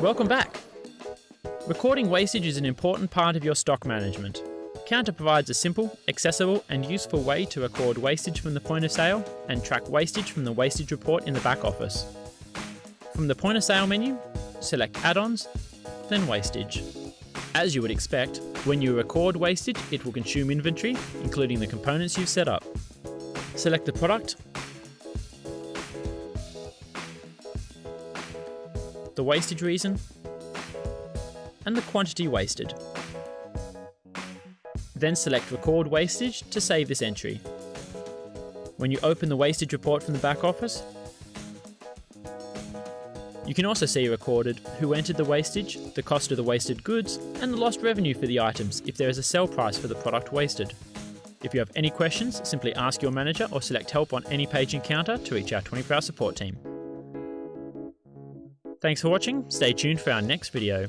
Welcome back. Recording wastage is an important part of your stock management. Counter provides a simple, accessible, and useful way to record wastage from the point of sale and track wastage from the wastage report in the back office. From the point of sale menu, select Add-ons, then Wastage. As you would expect, when you record wastage, it will consume inventory, including the components you've set up. Select the product, the wastage reason, and the quantity wasted. Then select Record Wastage to save this entry. When you open the wastage report from the back office, you can also see recorded who entered the wastage, the cost of the wasted goods, and the lost revenue for the items if there is a sell price for the product wasted. If you have any questions, simply ask your manager or select help on any page in Counter to reach our 24 hour support team. Thanks for watching, stay tuned for our next video.